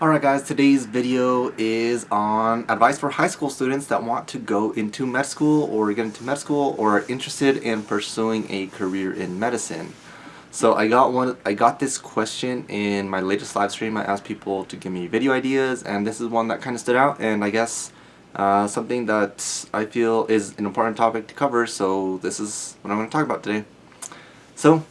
Alright guys, today's video is on advice for high school students that want to go into med school or get into med school or are interested in pursuing a career in medicine. So I got one I got this question in my latest live stream. I asked people to give me video ideas and this is one that kind of stood out and I guess uh, something that I feel is an important topic to cover so this is what I'm going to talk about today. So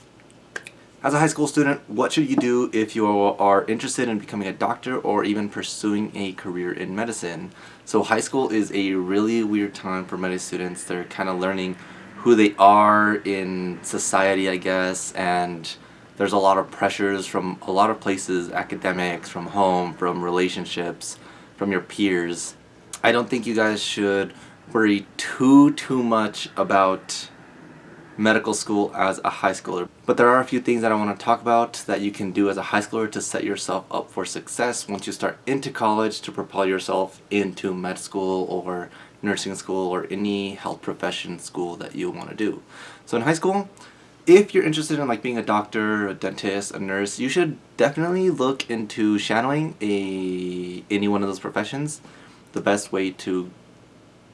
as a high school student, what should you do if you are interested in becoming a doctor or even pursuing a career in medicine? So high school is a really weird time for many students. They're kind of learning who they are in society, I guess, and there's a lot of pressures from a lot of places, academics, from home, from relationships, from your peers. I don't think you guys should worry too, too much about medical school as a high schooler. But there are a few things that I want to talk about that you can do as a high schooler to set yourself up for success once you start into college to propel yourself into med school or nursing school or any health profession school that you want to do. So in high school, if you're interested in like being a doctor, a dentist, a nurse, you should definitely look into shadowing a any one of those professions. The best way to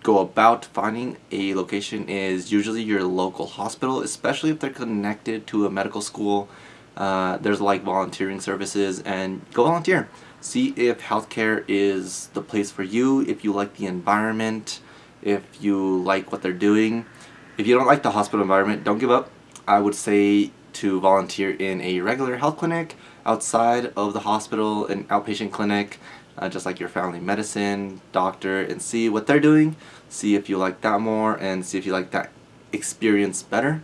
go about finding a location is usually your local hospital, especially if they're connected to a medical school. Uh, there's like volunteering services and go volunteer. See if healthcare is the place for you, if you like the environment, if you like what they're doing. If you don't like the hospital environment, don't give up. I would say to volunteer in a regular health clinic outside of the hospital, an outpatient clinic, uh, just like your family medicine doctor and see what they're doing see if you like that more and see if you like that experience better.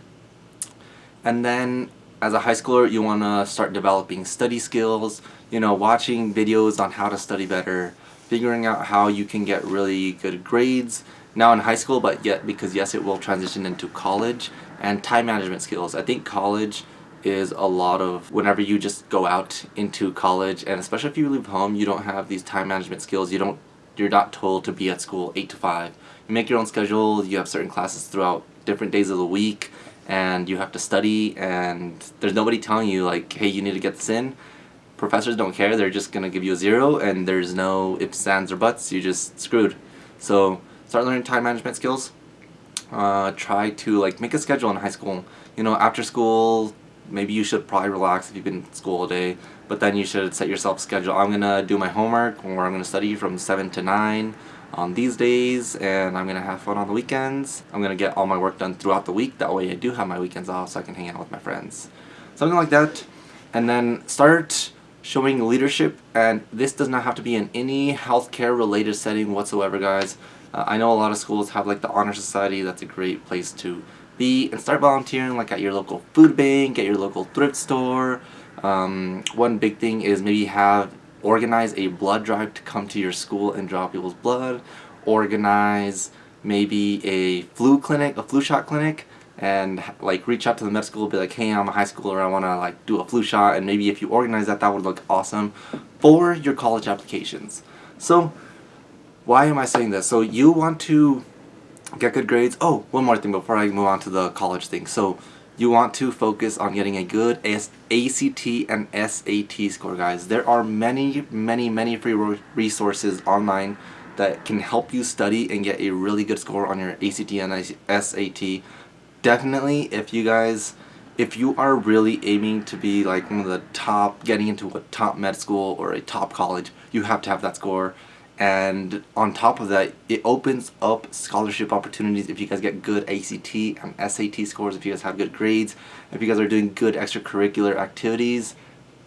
And then as a high schooler you want to start developing study skills you know watching videos on how to study better figuring out how you can get really good grades now in high school but yet because yes it will transition into college and time management skills. I think college is a lot of whenever you just go out into college and especially if you leave home you don't have these time management skills. You don't you're not told to be at school 8 to 5 you make your own schedule you have certain classes throughout different days of the week and you have to study and there's nobody telling you like hey you need to get this in. Professors don't care they're just gonna give you a zero and there's no ifs ands or buts you're just screwed. So start learning time management skills. Uh, try to like make a schedule in high school. You know after school maybe you should probably relax if you've been in school all day but then you should set yourself a schedule. I'm gonna do my homework or I'm gonna study from 7 to 9 on these days and I'm gonna have fun on the weekends. I'm gonna get all my work done throughout the week. That way I do have my weekends off so I can hang out with my friends. Something like that. And then start showing leadership. And this does not have to be in any healthcare related setting whatsoever guys. Uh, I know a lot of schools have like the honor society. That's a great place to and start volunteering like at your local food bank, at your local thrift store. Um, one big thing is maybe have organize a blood drive to come to your school and draw people's blood. Organize maybe a flu clinic, a flu shot clinic and like reach out to the med school be like hey I'm a high schooler I want to like do a flu shot and maybe if you organize that that would look awesome for your college applications. So why am I saying this? So you want to get good grades. Oh, one more thing before I move on to the college thing. So you want to focus on getting a good ACT and SAT score, guys. There are many, many, many free resources online that can help you study and get a really good score on your ACT and SAT. Definitely, if you guys, if you are really aiming to be like one of the top, getting into a top med school or a top college, you have to have that score and on top of that it opens up scholarship opportunities if you guys get good ACT and SAT scores if you guys have good grades if you guys are doing good extracurricular activities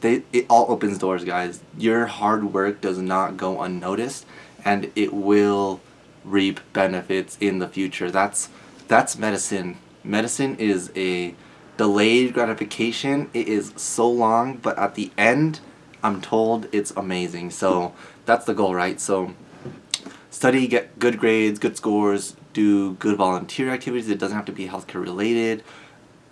they it all opens doors guys. Your hard work does not go unnoticed and it will reap benefits in the future. That's that's medicine. Medicine is a delayed gratification. It is so long but at the end I'm told it's amazing. So that's the goal, right? So study, get good grades, good scores, do good volunteer activities. It doesn't have to be healthcare related.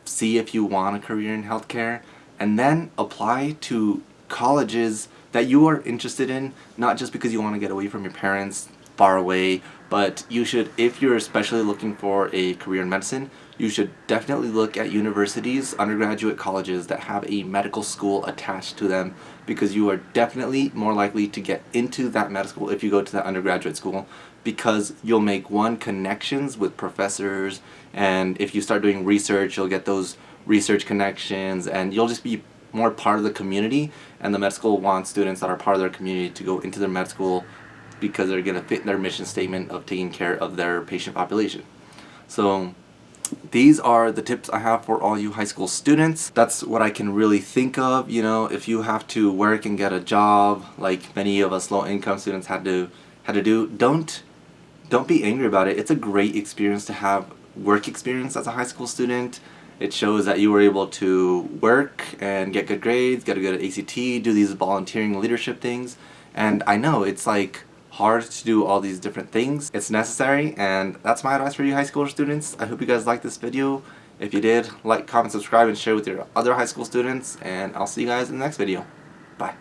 See if you want a career in healthcare. And then apply to colleges that you are interested in, not just because you want to get away from your parents far away, but you should, if you're especially looking for a career in medicine, you should definitely look at universities, undergraduate colleges that have a medical school attached to them because you are definitely more likely to get into that medical school if you go to that undergraduate school because you'll make one connections with professors and if you start doing research you'll get those research connections and you'll just be more part of the community and the med school wants students that are part of their community to go into their med school because they're going to fit their mission statement of taking care of their patient population. So these are the tips I have for all you high school students. That's what I can really think of, you know, if you have to work and get a job like many of us low income students had to had to do, don't don't be angry about it. It's a great experience to have work experience as a high school student. It shows that you were able to work and get good grades, get a good ACT, do these volunteering leadership things. And I know it's like hard to do all these different things. It's necessary and that's my advice for you high school students. I hope you guys liked this video. If you did, like, comment, subscribe, and share with your other high school students. And I'll see you guys in the next video. Bye.